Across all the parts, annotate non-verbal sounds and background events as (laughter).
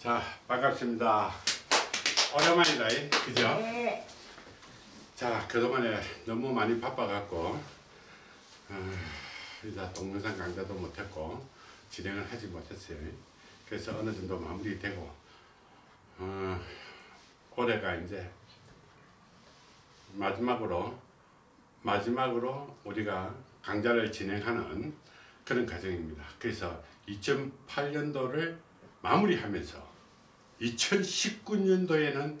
자 반갑습니다 오랜만이다 그죠? 네. 자 그동안에 너무 많이 바빠갖고 어, 이제 동영상 강좌도 못했고 진행을 하지 못했어요 그래서 어느 정도 마무리되고 어, 올해가 이제 마지막으로 마지막으로 우리가 강좌를 진행하는 그런 과정입니다 그래서 2008년도를 마무리하면서 2019년도에는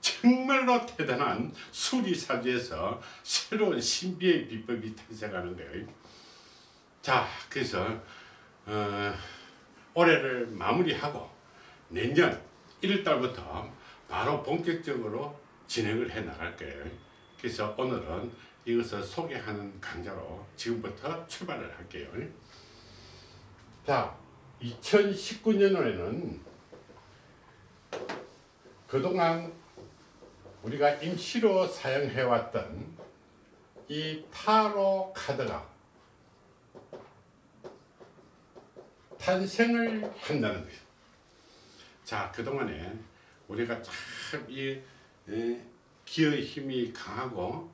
정말로 대단한 수리사주에서 새로운 신비의 비법이 탄생하는 거예요. 자, 그래서 어, 올해를 마무리하고 내년 1월달부터 바로 본격적으로 진행을 해 나갈 거예요. 그래서 오늘은 이것을 소개하는 강좌로 지금부터 출발을 할게요. 자, 2019년에는 그동안 우리가 임시로 사용해왔던 이 타로 카드가 탄생을 한다는 거예요. 자, 그동안에 우리가 참이 기의 힘이 강하고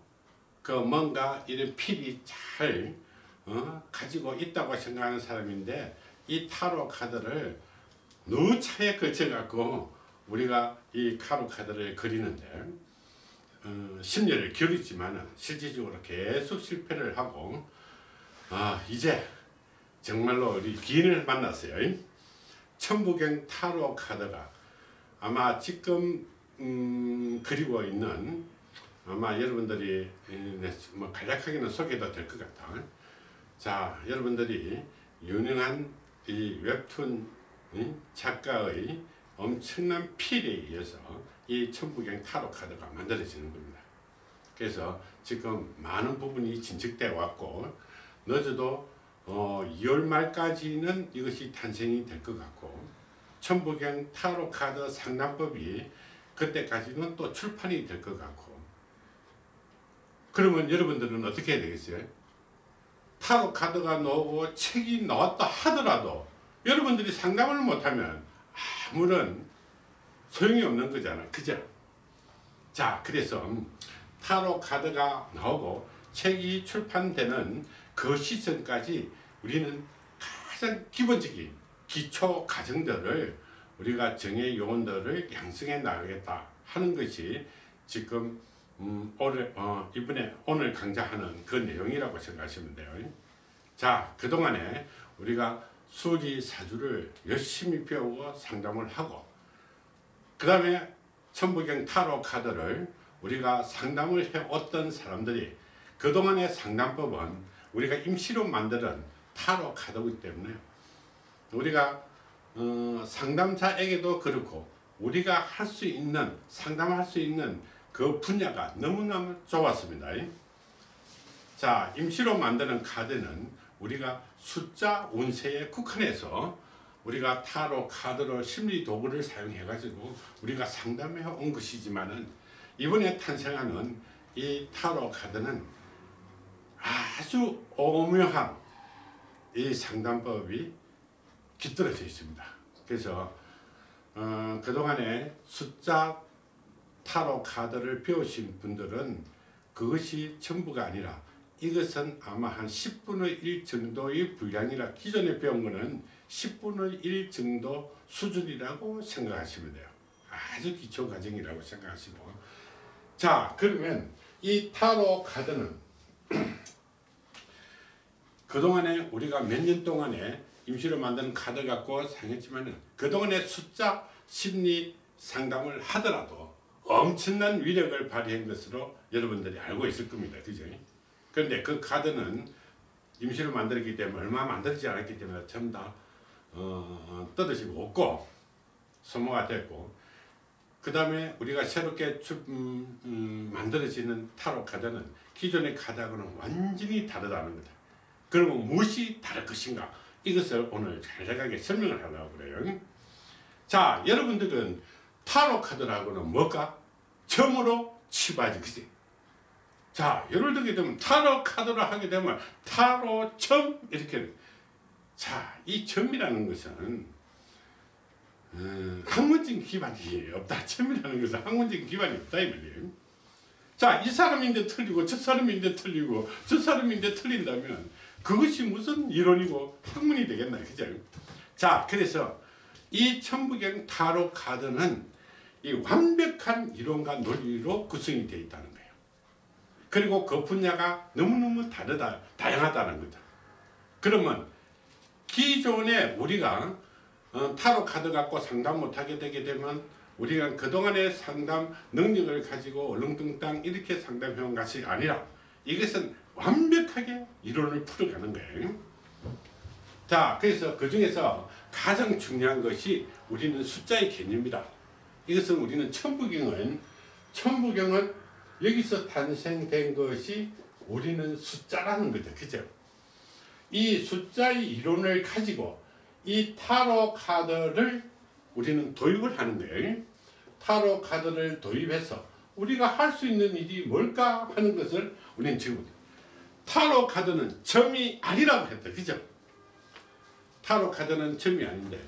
그 뭔가 이런 필이 잘 어, 가지고 있다고 생각하는 사람인데 이 타로 카드를 너무 차에 걸쳐 갖고 우리가 이 타로 카드를 그리는데 어, 심리를 기울이지만 실질적으로 계속 실패를 하고 아 이제 정말로 우리 기인을 만났어요. 천부경 타로 카드가 아마 지금 음, 그리고 있는 아마 여러분들이 뭐 간략하게는 소개도 될 것 같아. 자 여러분들이 유능한 이 웹툰 작가의 엄청난 필에 의해서 이 천부경 타로 카드가 만들어지는 겁니다. 그래서 지금 많은 부분이 진척되어 왔고 늦어도 어 2월 말까지는 이것이 탄생이 될 것 같고 천부경 타로 카드 상담법이 그때까지는 또 출판이 될 것 같고 그러면 여러분들은 어떻게 해야 되겠어요? 타로 카드가 나오고 책이 나왔다 하더라도 여러분들이 상담을 못하면 아무런 소용이 없는 거잖아 그죠 자 그래서 타로 카드가 나오고 책이 출판되는 그 시점까지 우리는 가장 기본적인 기초 과정들을 우리가 정의 요원들을 양성해 나가겠다 하는 것이 지금 음, 오늘 어, 이번에 오늘 강좌하는 그 내용이라고 생각하시면 돼요. 자 그동안에 우리가 수리 사주를 열심히 배우고 상담을 하고 그 다음에 천부경 타로 카드를 우리가 상담을 해왔던 사람들이 그동안의 상담법은 우리가 임시로 만드는 타로 카드이기 때문에 우리가 어, 상담자에게도 그렇고 우리가 할 수 있는 상담할 수 있는 그 분야가 너무너무 좋았습니다. 자 임시로 만드는 카드는 우리가 숫자 운세에 국한해서 우리가 타로 카드로 심리 도구를 사용해 가지고 우리가 상담해 온 것이지만은 이번에 탄생하는 이 타로 카드는 아주 오묘한 이 상담법이 깃들어져 있습니다. 그래서 어, 그동안에 숫자 타로 카드를 배우신 분들은 그것이 전부가 아니라 이것은 아마 한 10분의 1 정도의 분량이라 기존에 배운 거는 10분의 1 정도 수준이라고 생각하시면 돼요. 아주 기초 과정이라고 생각하시고 자 그러면 이 타로 카드는 (clears throat) 그동안에 우리가 몇 년 동안에 임시로 만든 카드 갖고 사용했지만 그동안에 숫자 심리 상담을 하더라도 엄청난 위력을 발휘한 것으로 여러분들이 알고 있을 겁니다. 그죠? 그런데 그 카드는 임시로 만들었기 때문에 얼마 만들지 않았기 때문에 전부 다 어, 떠드시고 없고 소모가 됐고 그 다음에 우리가 새롭게 주, 음, 음, 만들어지는 타로 카드는 기존의 카드하고는 완전히 다르다는 거다. 그러면 무엇이 다를 것인가? 이것을 오늘 간략하게 설명을 하려고 그래요. 자, 여러분들은 타로 카드라고는 뭘까? 점으로 치부하지, 그지? 자, 예를 들게 되면 타로 카드를 하게 되면 타로 점 이렇게 자, 이 점이라는 것은 음, 학문적인 기반이 없다. 체면이라는 것은 학문적인 기반이 없다 이 말이에요. 자, 이 사람인데 틀리고 저 사람인데 틀리고 저 사람인데 틀린다면 그것이 무슨 이론이고 학문이 되겠나 그죠? 자, 그래서 이 천부경 타로 카드는 이 완벽한 이론과 논리로 구성이 되어 있다는. 그리고 그 분야가 너무너무 다르다, 다양하다는 거죠. 그러면 기존에 우리가 어, 타로 카드 갖고 상담 못하게 되게 되면 우리가 그동안의 상담 능력을 가지고 얼렁뚱땅 이렇게 상담해온 것이 아니라 이것은 완벽하게 이론을 풀어가는 거예요. 자, 그래서 그 중에서 가장 중요한 것이 우리는 숫자의 개념이다. 이것은 우리는 천부경은 천부경은 여기서 탄생된 것이 우리는 숫자라는 거죠. 그죠? 이 숫자의 이론을 가지고 이 타로 카드를 우리는 도입을 하는 거예요. 타로 카드를 도입해서 우리가 할 수 있는 일이 뭘까 하는 것을 우리는 지금 타로 카드는 점이 아니라고 했다. 그죠? 타로 카드는 점이 아닌데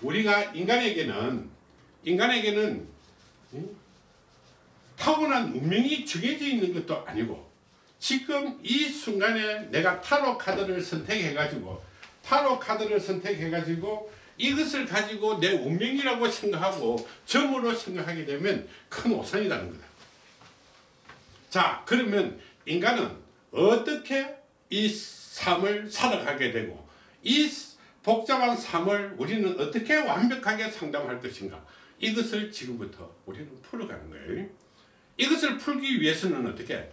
우리가 인간에게는 인간에게는 음? 타고난 운명이 정해져 있는 것도 아니고 지금 이 순간에 내가 타로 카드를 선택해 가지고 타로 카드를 선택해 가지고 이것을 가지고 내 운명이라고 생각하고 점으로 생각하게 되면 큰 오산이라는 거다. 자 그러면 인간은 어떻게 이 삶을 살아가게 되고 이 복잡한 삶을 우리는 어떻게 완벽하게 상담할 것인가 이것을 지금부터 우리는 풀어가는 거예요. 이것을 풀기 위해서는 어떻게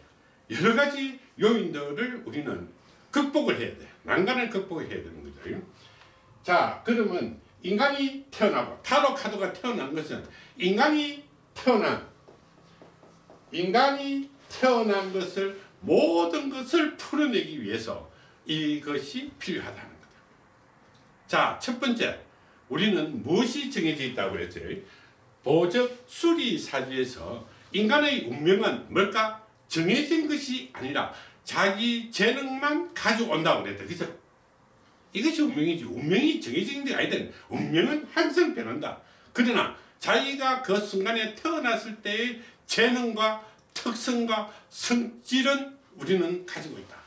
여러 가지 요인들을 우리는 극복을 해야 돼. 난간을 극복해야 되는 거죠. 자, 그러면 인간이 태어나고 타로 카드가 태어난 것은 인간이 태어난 인간이 태어난 것을 모든 것을 풀어내기 위해서 이것이 필요하다는 거다. 자, 첫 번째 우리는 무엇이 정해져 있다고 그랬죠? 보적 수리 사주에서 인간의 운명은 뭘까? 정해진 것이 아니라 자기 재능만 가져온다고 그랬다. 그죠? 이것이 운명이지. 운명이 정해진 게 아니다. 운명은 항상 변한다. 그러나 자기가 그 순간에 태어났을 때의 재능과 특성과 성질은 우리는 가지고 있다.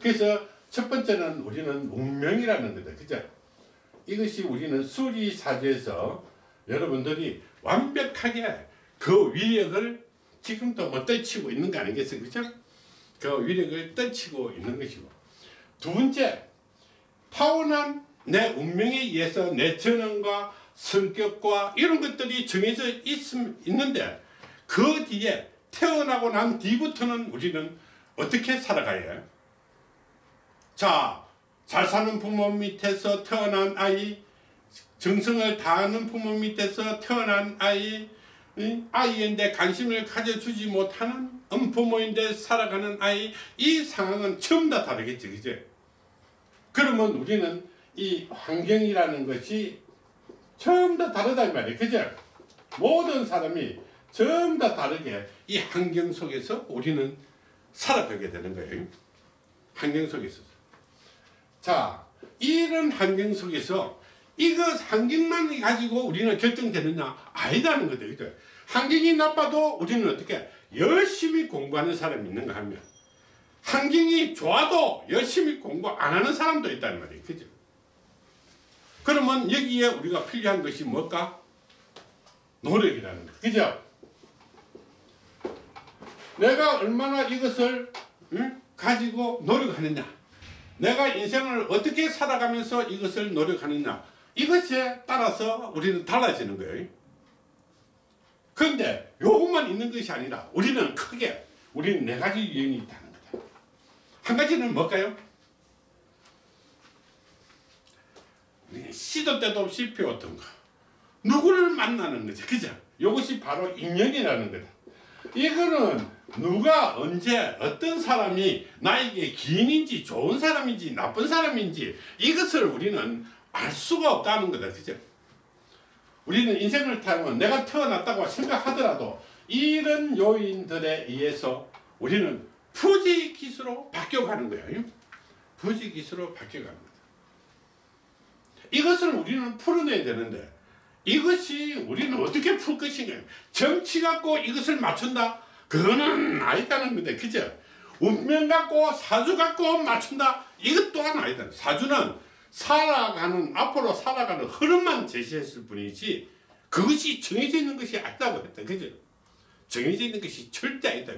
그래서 첫 번째는 우리는 운명이라는 거다. 그죠? 이것이 우리는 수리사주에서 여러분들이 완벽하게 그 위력을 지금도 못 떨치고 있는 거 아니겠어요? 그죠? 그 위력을 떨치고 있는 것이고. 두 번째, 타고난 내 운명에 의해서 내 전형과 성격과 이런 것들이 정해져 있, 있는데 그 뒤에 태어나고 난 뒤부터는 우리는 어떻게 살아가야 해요? 자, 잘 사는 부모 밑에서 태어난 아이, 정성을 다하는 부모 밑에서 태어난 아이, 아이인데 관심을 가져주지 못하는 엄부모인데 살아가는 아이, 이 상황은 전부 다 다르겠지, 그죠? 그러면 우리는 이 환경이라는 것이 전부 다 다르다 이 말이에요. 그죠? 모든 사람이 전부 다 다르게 이 환경 속에서 우리는 살아가게 되는 거예요. 환경 속에서. 자, 이런 환경 속에서 이거 환경만 가지고 우리는 결정되느냐? 아니다는 거죠. 그죠? 환경이 나빠도 우리는 어떻게 열심히 공부하는 사람이 있는가 하면 환경이 좋아도 열심히 공부 안 하는 사람도 있다는 말이에요. 그죠? 그러면 여기에 우리가 필요한 것이 뭘까? 노력이라는 거. 그죠? 내가 얼마나 이것을 응? 가지고 노력하느냐. 내가 인생을 어떻게 살아가면서 이것을 노력하느냐. 이것에 따라서 우리는 달라지는 거예요. 그런데 요것만 있는 것이 아니라 우리는 크게 우리는 네 가지 유형이 있다는 거다. 한 가지는 뭘까요? 시도 때도 없이 배웠던 거. 누구를 만나는 거죠. 그죠? 이것이 바로 인연이라는 거다. 이거는 누가 언제 어떤 사람이 나에게 기인인지 좋은 사람인지 나쁜 사람인지 이것을 우리는 알 수가 없다는 거다. 그죠? 우리는 인생을 타면 내가 태어났다고 생각하더라도 이런 요인들에 의해서 우리는 부지기수로 바뀌어가는 거예요. 부지기수로 바뀌어가는 거다. 이것을 우리는 풀어내야 되는데 이것이 우리는 어떻게 풀 것인가 정치 갖고 이것을 맞춘다 그거는 아니다는 건데 그죠 운명 갖고 사주 갖고 맞춘다 이것 또한 아니다 사주는 살아가는 앞으로 살아가는 흐름만 제시했을 뿐이지 그것이 정해져 있는 것이 아니다고 했다. 그죠? 정해져 있는 것이 절대 아니다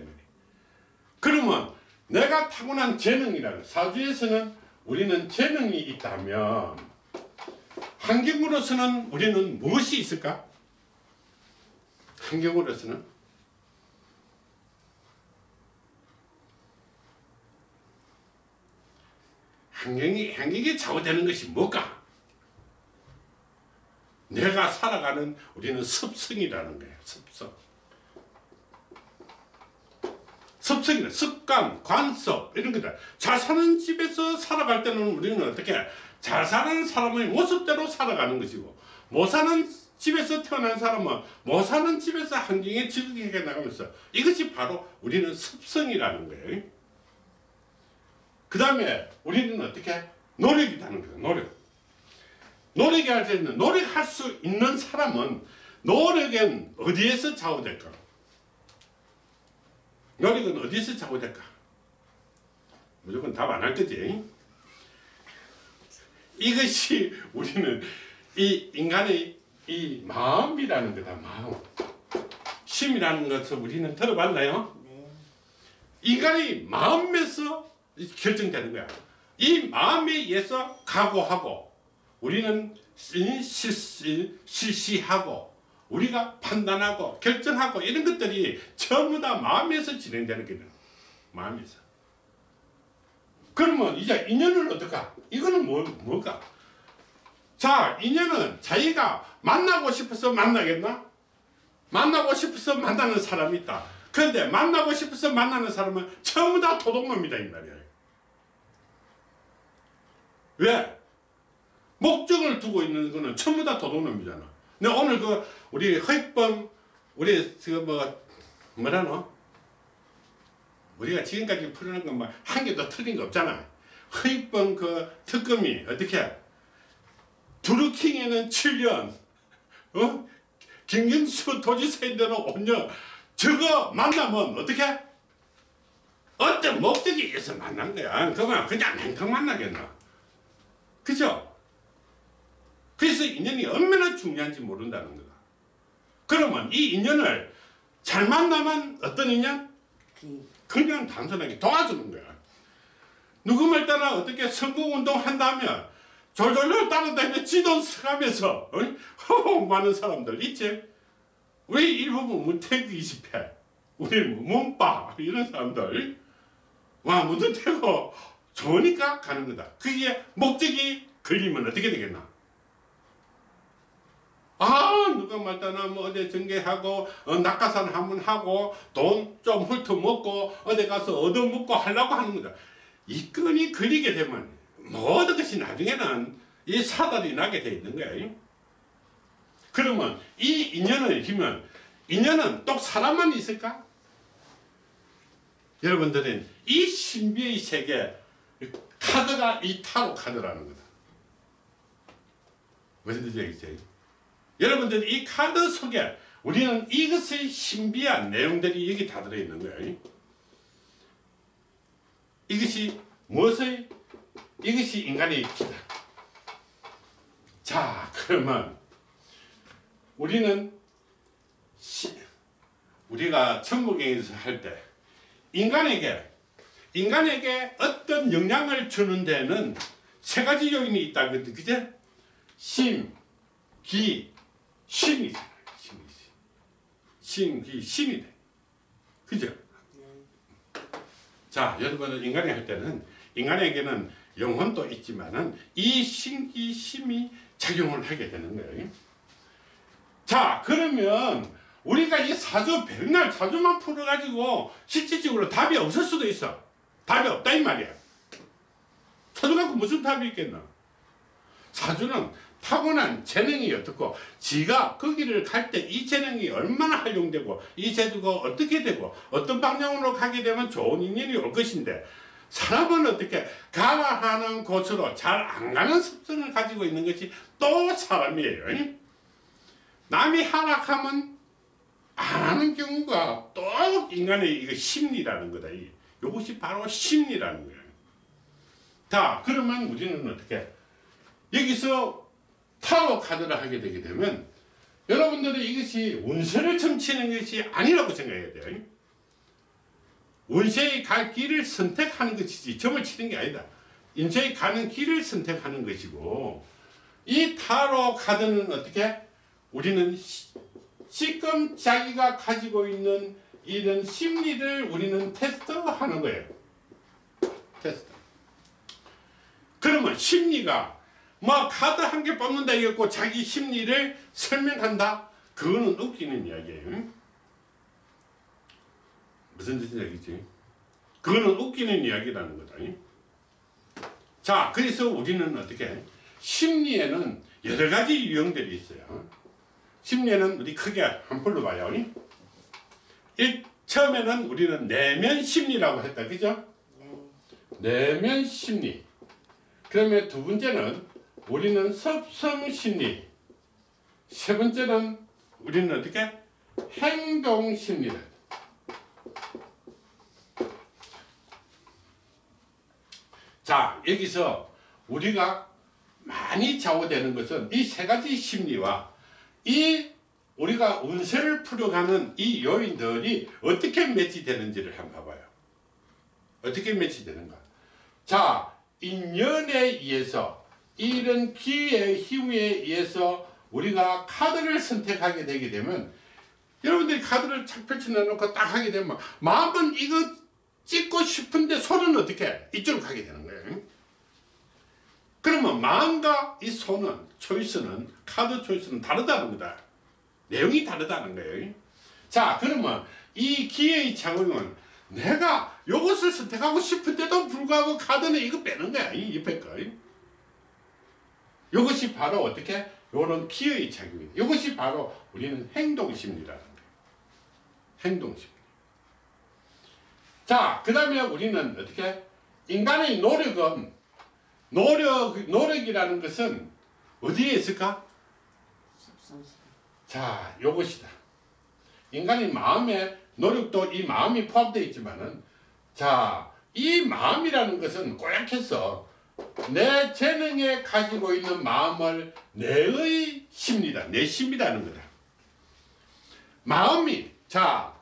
그러면 내가 타고난 재능이라는 사주에서는 우리는 재능이 있다면 환경으로서는 우리는 무엇이 있을까? 환경으로서는 환경이 환경에 좌우되는 것이 뭘까? 내가 살아가는 우리는 습성이라는 거예요. 습성. 습성이다. 습관, 관습 이런 거다. 잘 사는 집에서 살아갈 때는 우리는 어떻게 잘 사는 사람의 모습대로 살아가는 것이고 못 사는 집에서 태어난 사람은 못 사는 집에서 환경에 적응해 나가면서 이것이 바로 우리는 습성이라는 거예요. 그 다음에 우리는 어떻게 노력이라는 거예요. 노력. 노력이 할 때는 노력할 수 있는 사람은 노력은 어디에서 좌우될까? 노력은 어디서 좌우될까? 무조건 답 안 할 거지. 이것이 우리는 이 인간의 이 마음이라는 거다. 마음. 심이라는 것을 우리는 들어봤나요? 인간의 마음에서 결정되는 거야. 이 마음에 의해서 각오하고 우리는 실시, 실시하고 우리가 판단하고 결정하고 이런 것들이 전부 다 마음에서 진행되는 거예요. 마음에서. 그러면 이제 인연을 어떨까? 이거는 뭐, 뭘까? 자, 인연은 자기가 만나고 싶어서 만나겠나? 만나고 싶어서 만나는 사람이 있다. 그런데 만나고 싶어서 만나는 사람은 전부 다 도둑놈이다 이 말이야. 왜? 목적을 두고 있는 거는 전부 다 도둑놈이잖아. 근데 오늘 그 우리 허익범 우리 그뭐 뭐라노? 우리가 지금까지 풀어낸 건뭐한 개도 틀린 거 없잖아. 허익범 그 특검이 어떻게 두루킹에는 7년 어? 김경수 도지사인데는 5년 저거 만나면 어떻게 어떤 목적이 있어서 만난 거야. 그만 그냥 맹탕 만나겠나. 그죠? 그래서 인연이 얼마나 중요한지 모른다는 거다. 그러면 이 인연을 잘 만나면 어떤 인연? 그냥 단순하게 도와주는 거야. 누구 말 따라 어떻게 선거운동 한다면 졸졸졸 따라다니며 지돈 써가면서 허허하는 사람들 있지? 왜 일부분 문태구 20회 우리 문빠 이런 사람들 와 문태구 좋으니까 가는 거다. 그게 목적이 걸리면 어떻게 되겠나? 아 누가 말따나 뭐 어디 전개하고 어, 낙하산 한번 하고 돈 좀 훑어먹고 어디 가서 얻어먹고 하려고 하는 거다. 이 끈이 걸리게 되면 모든 것이 나중에는 이 사달이 나게 돼 있는 거야. 그러면 이 인연을 힘면 인연은 또 사람만 있을까? 여러분들은 이 신비의 세계 카드가 이 타로 카드라는 거다. 무슨 뜻이 알겠어요? 여러분들 이 카드 속에 우리는 이것의 신비한 내용들이 여기 다 들어있는 거예요. 이것이 무엇의 이것이 인간의 기다. 자 그러면 우리는 시, 우리가 천국에서 할 때 인간에게 인간에게 어떤 영향을 주는 데는 세 가지 요인이 있다 그죠? 심, 기, 신이잖아요. 신이. 신, 기, 신이 돼. 그죠? 자, 여러분은 인간이 할 때는 인간에게는 영혼도 있지만은 이 신기 심이 작용을 하게 되는 거예요. 자, 그러면 우리가 이 사주 백날 사주만 풀어가지고 실질적으로 답이 없을 수도 있어. 답이 없다 이 말이야. 사주 갖고 무슨 답이 있겠나? 사주는 타고난 재능이 어떻고 지가 거기를 갈 때 이 재능이 얼마나 활용되고 이 제주가 어떻게 되고 어떤 방향으로 가게 되면 좋은 인연이 올 것인데 사람은 어떻게 가라 하는 곳으로 잘 안 가는 습성을 가지고 있는 것이 또 사람이에요. 남이 하락하면 안 하는 경우가 또 인간의 이거 심리라는 거다. 이 이것이 바로 심리라는 거예요. 자, 그러면 우리는 어떻게 여기서 타로 카드를 하게 되게 되면 여러분들이 이것이 운세를 점치는 것이 아니라고 생각해야 돼요. 운세의 갈 길을 선택하는 것이지 점을 치는 게 아니다. 인생이 가는 길을 선택하는 것이고 이 타로 카드는 어떻게 우리는 시- 지금 자기가 가지고 있는 이런 심리를 우리는 테스트하는 거예요. 테스트. 그러면 심리가 뭐 카드 한 개 뽑는다 이겼고 자기 심리를 설명한다? 그거는 웃기는 이야기예요. 무슨 뜻인지 알겠지? 그거는 웃기는 이야기라는 거다. 자, 그래서 우리는 어떻게 심리에는 여러 가지 유형들이 있어요. 심리에는 우리 크게 한 풀로 봐요. 일, 처음에는 우리는 내면 심리라고 했다. 그죠? 내면 심리. 그러면 두 번째는 우리는 섭성 심리. 세 번째는 우리는 어떻게? 행동 심리다. 자, 여기서 우리가 많이 좌우되는 것은 이 세 가지 심리와 이 우리가 운세를 풀어가는 이 요인들이 어떻게 매치되는지를 한번 봐봐요. 어떻게 매치되는가? 자, 인연에 의해서 이런 기회의 힘에 의해서 우리가 카드를 선택하게 되게 되면 여러분들이 카드를 착 펼쳐놓고 딱 하게 되면 마음은 이거 찍고 싶은데 손은 어떻게 이쪽으로 가게 되는 거예요. 그러면 마음과 이 손은 초이스는 카드 초이스는 다르다는 거다. 내용이 다르다는 거예요. 자, 그러면 이 기회의 창은 내가 이것을 선택하고 싶은데도 불구하고 카드는 이거 빼는 거야. 이 옆에 거. 이것이 바로 어떻게? 요런 기회의 작용이다. 이것이 바로 우리는 행동심리라는 거예요. 행동심리. 자, 그 다음에 우리는 어떻게? 인간의 노력은, 노력, 노력이라는 것은 어디에 있을까? 자, 요것이다. 인간의 마음에 노력도 이 마음이 포함되어 있지만은, 자, 이 마음이라는 것은 꼬약해서 내 재능에 가지고 있는 마음을 내의 심리다. 내 심이라는 거다. 마음이, 자,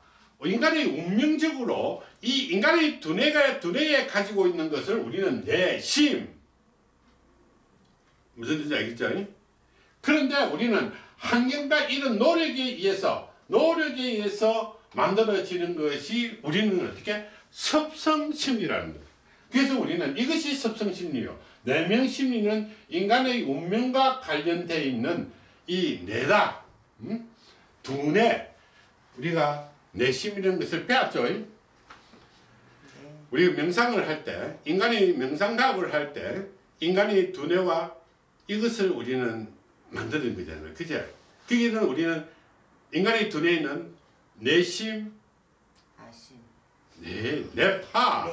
인간의 운명적으로 이 인간의 두뇌가, 두뇌에 가지고 있는 것을 우리는 내 심. 무슨 뜻인지 알겠죠? 그런데 우리는 환경과 이런 노력에 의해서, 노력에 의해서 만들어지는 것이 우리는 어떻게? 섭성심리라는 거다. 그래서 우리는 이것이 섭성심리요. 내면심리는 인간의 운명과 관련되어 있는 이 뇌다. 음? 두뇌. 우리가 내심이라는 것을 배웠죠. 우리가 명상을 할 때, 인간의 명상답을 할 때, 인간의 두뇌와 이것을 우리는 만드는 거잖아요. 그죠? 그게는 우리는 인간의 두뇌에는 내심, 아심 내, 내파,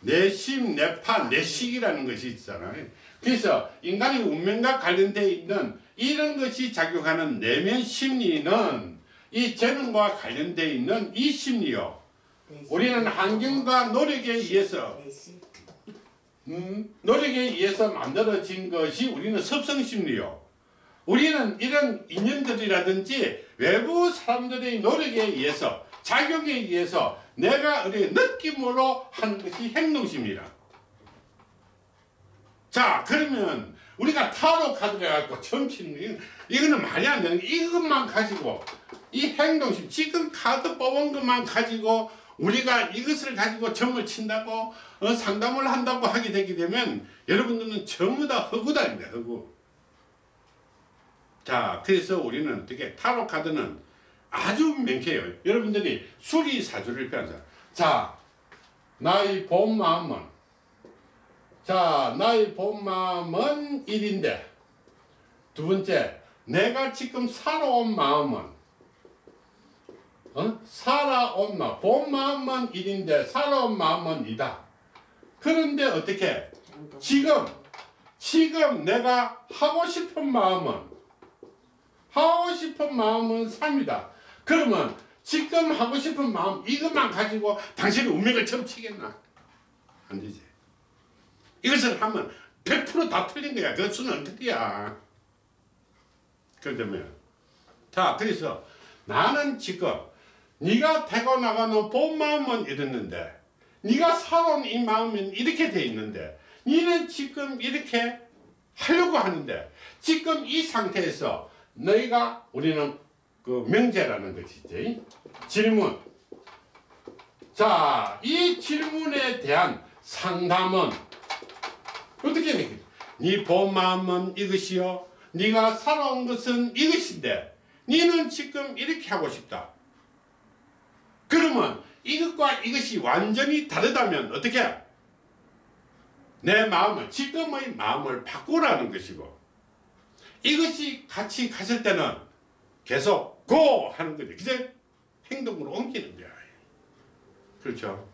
내심, 내파, 내식이라는 것이 있잖아요. 그래서 인간의 운명과 관련되어 있는 이런 것이 작용하는 내면 심리는 이 재능과 관련되어 있는 이 심리요. 우리는 환경과 노력에 의해서 음, 노력에 의해서 만들어진 것이 우리는 섭성심리요. 우리는 이런 인연들이라든지 외부 사람들의 노력에 의해서 작용에 의해서 내가 우리 느낌으로 하는 것이 행동심이라. 자 그러면 우리가 타로 카드를 갖고 처음 치는 거 이거는 말이 안 되는 게 이것만 가지고 이 행동심 지금 카드 뽑은 것만 가지고 우리가 이것을 가지고 점을 친다고 어, 상담을 한다고 하게 되게 되면 여러분들은 전부 다 허구다입니다 허구 자 그래서 우리는 어떻게 타로 카드는 아주 명쾌해요 여러분들이 수리사주를 펴자 자 나의 본 마음은 자 나의 본 마음은 1인데 두 번째 내가 지금 살아온 마음은 어? 살아온 마음, 본 마음은 1인데 살아온 마음은 2다. 그런데 어떻게? 지금, 지금 내가 하고 싶은 마음은, 하고 싶은 마음은 3이다. 그러면 지금 하고 싶은 마음 이것만 가지고 당신의 운명을 점치겠나? 안 되지. 이것을 하면 100%다 틀린 거야. 그 수는 틀이야. 그러면 자 그래서 나는 지금 네가 되고 나가는 본 마음은 이랬는데 네가 살아온 이 마음은 이렇게 돼 있는데 너는 지금 이렇게 하려고 하는데 지금 이 상태에서 너희가 우리는 그 명제라는 것이지. 질문. 자 이 질문에 대한 상담은 어떻게 해? 네본 마음은 이것이요. 네가 살아온 것은 이것인데 너는 지금 이렇게 하고 싶다. 그러면 이것과 이것이 완전히 다르다면 어떻게? 내 마음을 지금의 마음을 바꾸라는 것이고 이것이 같이 갔을 때는 계속 고 하는 거죠. 그제 행동으로 옮기는 거야. 그렇죠.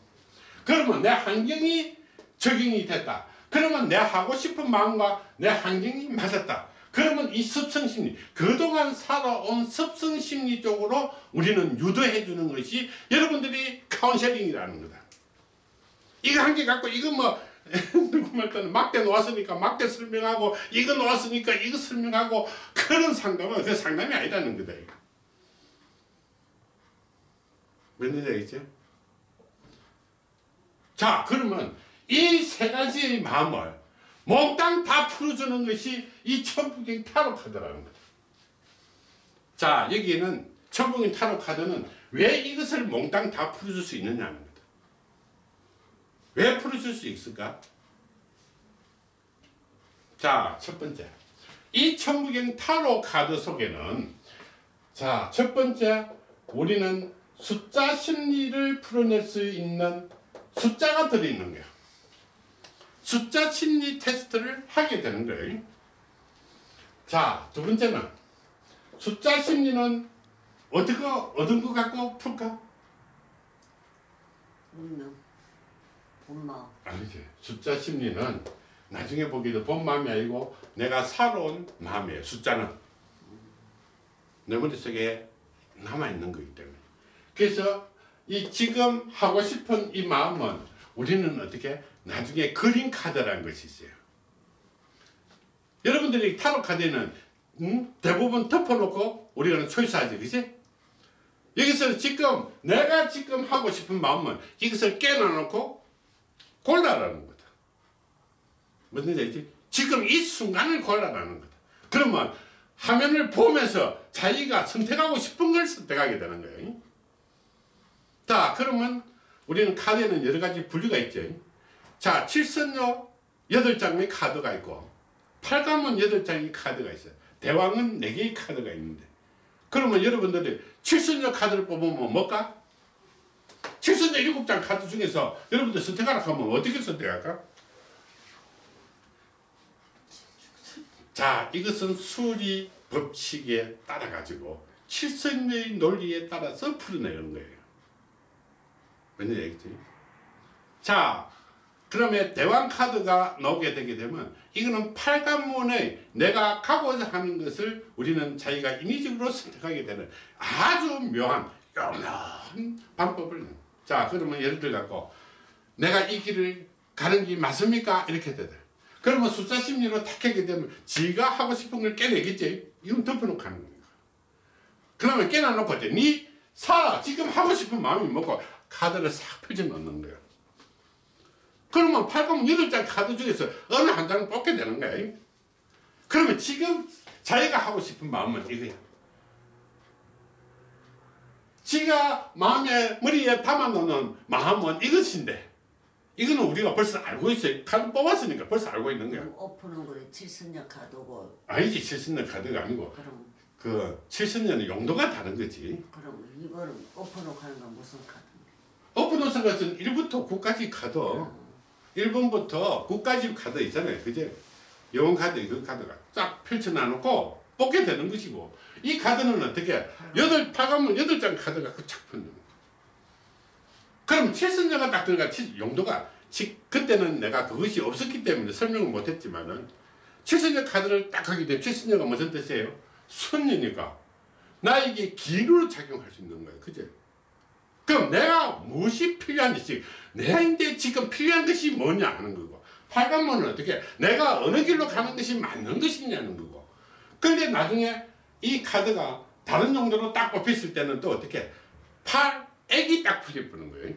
그러면 내 환경이 적용이 됐다. 그러면 내 하고 싶은 마음과 내 환경이 맞았다. 그러면 이 습성심리, 그동안 살아온 습성심리 쪽으로 우리는 유도해 주는 것이 여러분들이 카운셀링이라는 거다. 이거 한 개 갖고 이거 뭐 누구 (laughs) 말따는 막대 놓았으니까 막대 설명하고 이거 놓았으니까 이거 설명하고 그런 상담은 그 상담이 아니라는 거다. 이거. 뭔지 알겠죠? 자 그러면 이 세 가지의 마음을 몽땅 다 풀어주는 것이 이 천부경 타로 카드라는 거죠. 자 여기에는 천부경 타로 카드는 왜 이것을 몽땅 다 풀어줄 수 있느냐는 거다. 왜 풀어줄 수 있을까? 자, 첫 번째. 이 천부경 타로 카드 속에는 자, 첫 번째 우리는 숫자 심리를 풀어낼 수 있는 숫자가 들어있는 거야. 숫자 심리 테스트를 하게 되는 거예요. 자, 두 번째는 숫자 심리는 어떻게 얻은 것 갖고 풀까? 운명, 본마음, 아니지. 숫자 심리는 나중에 보기도 본 마음이 아니고 내가 살아온 마음이에요. 숫자는 내 머릿속에 남아있는 거기 때문에. 그래서 이 지금 하고 싶은 이 마음은 우리는 어떻게 나중에 그림 카드라는 것이 있어요. 여러분들이 타로 카드는 음? 대부분 덮어놓고 우리가 초이스하지, 그지? 여기서 지금 내가 지금 하고 싶은 마음은 이것을 깨놔놓고 골라라는 거다. 무슨 얘기지? 지금 이 순간을 골라라는 거다. 그러면 화면을 보면서 자기가 선택하고 싶은 걸 선택하게 되는 거예요. 자, 그러면 우리는 카드에는 여러 가지 분류가 있죠. 자, 칠선요 8장의 카드가 있고 팔감은 8장의 카드가 있어요. 대왕은 4개의 카드가 있는데 그러면 여러분들이 칠선요 카드를 뽑으면 뭘까? 칠선요 7장 카드 중에서 여러분들 선택하라 하면 어떻게 선택할까? 자, 이것은 수리 법칙에 따라 가지고 칠선의 논리에 따라서 풀어내는 거예요. 뭔지 알겠지? 자, 그러면 대왕 카드가 나오게 되게 되면 이거는 팔관문의 내가 가고자 하는 것을 우리는 자기가 인위적으로 선택하게 되는 아주 묘한 영한 방법을 자 그러면 예를 들어 갖고 내가 이 길을 가는 게 맞습니까? 이렇게 되다. 그러면 숫자 심리로 탁 하게 되면 지가 하고 싶은 걸 깨내겠지. 이건 덮어놓고 하는 거야. 그러면 깨놔놓고 이제 네 살아 지금 하고 싶은 마음이 뭐고 카드를 싹 펼쳐 놓는 거야. 그러면 팔꿈 여덟 장 카드 중에서 어느 한 장을 뽑게 되는 거야. 그러면 지금 자기가 하고 싶은 마음은 이거야. 지가 마음에 머리에 담아놓는 마음은 이것인데 이거는 우리가 벌써 알고 있어요. 카드 뽑았으니까 벌써 알고 있는 거야. 오픈은 거의 칠순녀 카드고 아니지 70년 카드가 아니고 그럼 그 70년의 용도가 다른 거지. 그럼 이거는 오픈으로 하는 건 무슨 카드인데? 오픈호스 것은 1부터 9까지 카드 어. 1번부터 9까지 카드 있잖아요. 그제? 영원 카드 그 카드가 쫙 펼쳐놔놓고 뽑게 되는 것이고 이 카드는 어떻게 여덟 파가면 여덟 장 카드가 그착 펴는 거야. 그럼 칠선녀가 딱 들어가 칠- 용도가 지- 그때는 내가 그것이 없었기 때문에 설명을 못했지만은 칠선녀 카드를 딱 하게 되면 칠선녀가 무슨 뜻이에요? 손녀니까 나에게 기회로 작용할 수 있는 거예요. 그죠? 그럼 내가 무엇이 필요한지 내한테 지금 필요한 것이 뭐냐 하는 거고 8번은 어떻게 내가 어느 길로 가는 것이 맞는 것이냐는 거고 근데 나중에 이 카드가 다른 용도로 딱 뽑혔을 때는 또 어떻게 8, 액이 딱 풀려보는 거예요.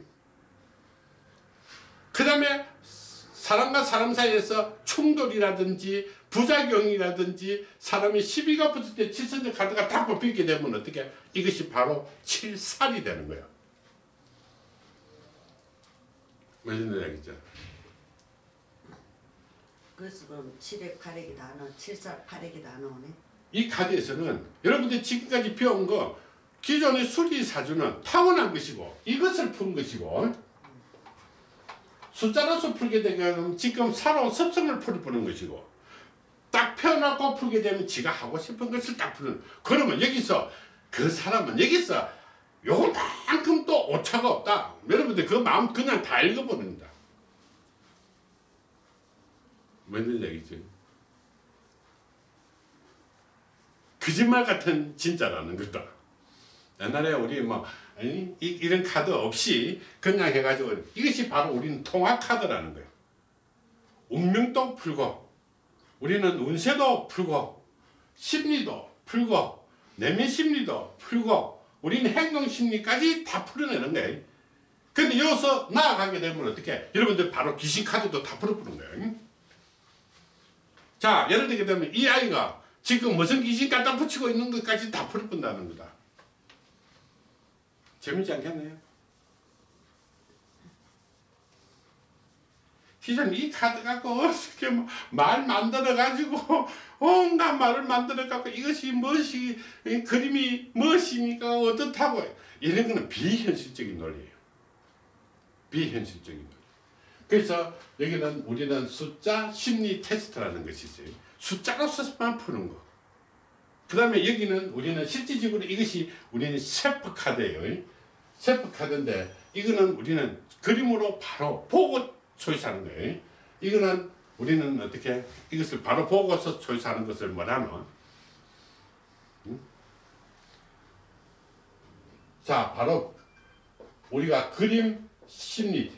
그 다음에 사람과 사람 사이에서 충돌이라든지 부작용이라든지 사람이 시비가 붙을 때 칠선적 카드가 딱 뽑히게 되면 어떻게 이것이 바로 칠살이 되는 거야. 무슨 얘기죠? 그래서 그럼 7에 8액이 다 나와 7살 8액이 다 나오네 이 카드에서는 여러분들 지금까지 배운 거 기존의 수리사주는 타고난 것이고 이것을 푼 것이고 숫자로서 풀게 되면 지금 살아온 습성을 풀어보는 것이고 딱 펴놓고 풀게 되면 지가 하고 싶은 것을 딱 푸는 그러면 여기서 그 사람은 여기서 요만큼 또 오차가 없다 여러분들 그 마음 그냥 다 읽어버립니다 뭔 얘기지? 거짓말 같은 진짜라는 거다. 옛날에 우리 뭐 아니, 이, 이런 카드 없이 그냥 해가지고 이것이 바로 우리는 통화 카드라는 거예요. 운명도 풀고 우리는 운세도 풀고 심리도 풀고 내면 심리도 풀고 우리는 행동 심리까지 다 풀어내는 거예요. 근데 여기서 나아가게 되면 어떻게 여러분들 바로 귀신 카드도 다 풀어보는 거예요. 자 예를 들게 되면 이 아이가 지금 무슨 귀신 갖다 붙이고 있는 것까지 다 풀어본다는 거다. 재밌지 않겠네요? 시장 이 카드 갖고 어떻게 뭐말 만들어 가지고 (laughs) 온갖 말을 만들어 갖고 이것이 무엇이 이 그림이 무엇입니까 어떻다고 이런 거는 비현실적인 논리예요. 비현실적인 논리. 그래서 여기는 우리는 숫자 심리 테스트라는 것이 있어요. 숫자로서만 푸는 거. 그 다음에 여기는 우리는 실질적으로 이것이 우리는 셰프 카드예요. 셰프 카드인데 이거는 우리는 그림으로 바로 보고 초이스하는 거예요. 이거는 우리는 어떻게 이것을 바로 보고서 초이스하는 것을 뭐라노? 응? 자, 바로 우리가 그림 심리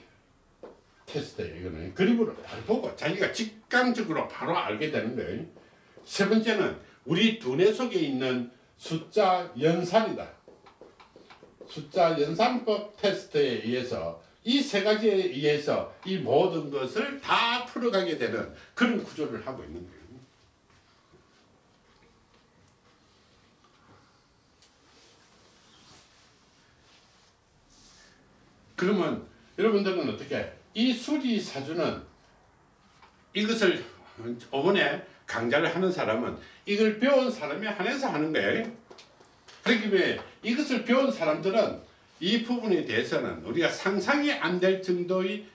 테스트예요. 이거는 그림으로 바로 보고 자기가 직감적으로 바로 알게 되는 거예요. 세 번째는 우리 두뇌 속에 있는 숫자 연산이다. 숫자 연산법 테스트에 의해서 이 세 가지에 의해서 이 모든 것을 다 풀어가게 되는 그런 구조를 하고 있는 거예요. 그러면 여러분들은 어떻게 이 수리 사주는 이것을 어머니 강좌를 하는 사람은 이걸 배운 사람이 한해서 하는 거예요. 그렇기 때문에 이것을 배운 사람들은 이 부분에 대해서는 우리가 상상이 안 될 정도의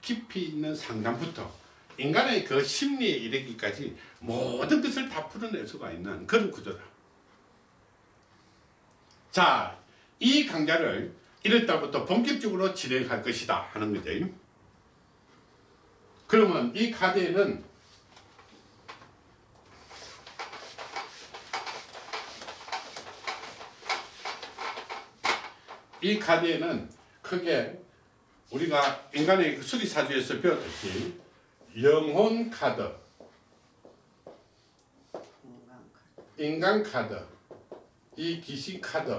깊이 있는 상담부터 인간의 그 심리에 이르기까지 모든 것을 다 풀어낼 수가 있는 그런 구조다. 자, 이 강좌를 1월 달부터 본격적으로 진행할 것이다 하는 거죠. 그러면 이 카드에는 이 카드에는 크게 우리가 인간의 그 수리사주에서 배웠듯이 영혼 카드 인간 카드, 이 귀신 카드,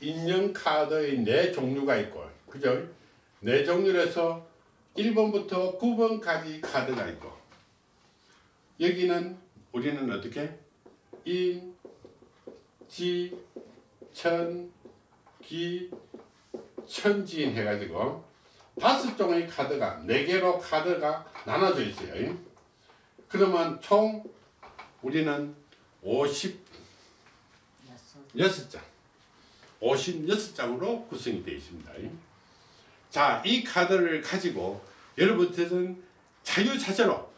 인형 카드의 네 종류가 있고, 그죠? 네 종류에서 1번부터 9번까지 카드가 있고, 여기는 우리는 어떻게? 인, 지, 천, 기, 천지인 해가지고 다섯 종의 카드가 네 개로 카드가 나눠져 있어요. 그러면 총 우리는 56장, 여섯 56장으로 구성이 되어 있습니다. 자, 이 카드를 가지고 여러분들은 자유자재로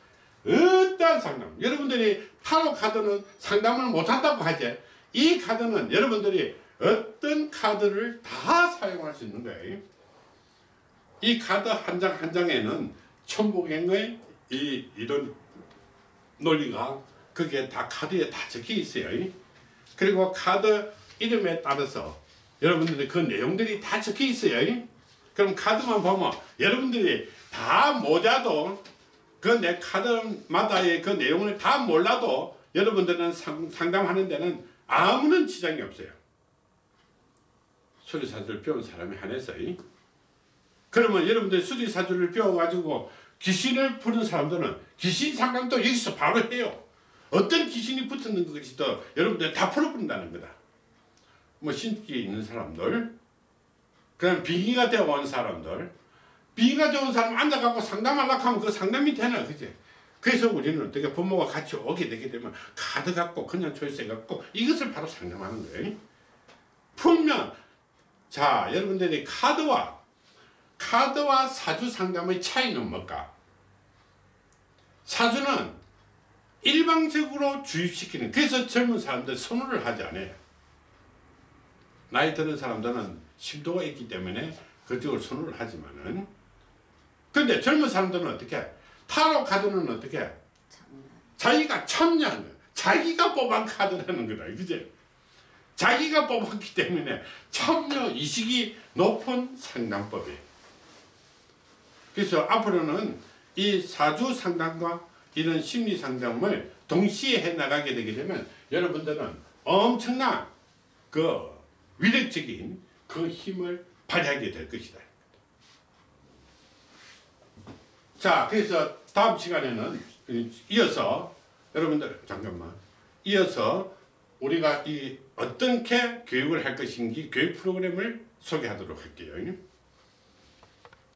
어떠한 상담, 여러분들이 타로 카드는 상담을 못한다고 하지, 이 카드는 여러분들이 어떤 카드를 다 사용할 수 있는 거예요. 이 카드 한 장 한 장에는 천복행의 이 이런 논리가 그게 다 카드에 다 적혀 있어요. 그리고 카드 이름에 따라서 여러분들이 그 내용들이 다 적혀 있어요. 그럼 카드만 보면 여러분들이 다 모자도 그 내 카드마다의 그 내용을 다 몰라도 여러분들은 상, 상담하는 데는 아무런 지장이 없어요. 수리사주를 배운 사람이 한해서 그러면 여러분들 수리사주를 배워가지고 귀신을 푸는 사람들은 귀신 상담도 여기서 바로 해요. 어떤 귀신이 붙었는 것이도 여러분들 다 풀어본다는 거다. 뭐 신기 있는 사람들, 그다음 빙의가 되어 온 사람들, 빙의가 되어 온 사람 앉아갖고 상담하려고 하면 그 상담이 되나 그지? 그래서 우리는 어떻게 부모가 같이 오게 되게 되면 카드 갖고 그냥 초이스 갖고 이것을 바로 상담하는 거예요. 풀면 자 여러분들이 카드와 카드와 사주 상담의 차이는 뭘까? 사주는 일방적으로 주입시키는 그래서 젊은 사람들 선호를 하지 않아요. 나이 드는 사람들은 심도가 있기 때문에 그쪽을 선호를 하지만은 근데 젊은 사람들은 어떻게 타로 카드는 어떻게 참 자기가 거야. 자기가 뽑은 카드라는 거다. 그지? 자기가 뽑았기 때문에 참여 의식이 높은 상담법이에요. 그래서 앞으로는 이 사주 상담과 이런 심리 상담을 동시에 해 나가게 되게 되면 여러분들은 엄청난 그 위력적인 그 힘을 발휘하게 될 것이다. 자, 그래서 다음 시간에는 이어서 여러분들 잠깐만 이어서 우리가 이 어떻게 교육을 할 것인지 교육 프로그램을 소개하도록 할게요.